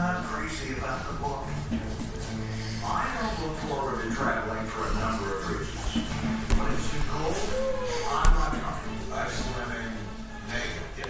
I'm not crazy about the book. I don't look forward to traveling for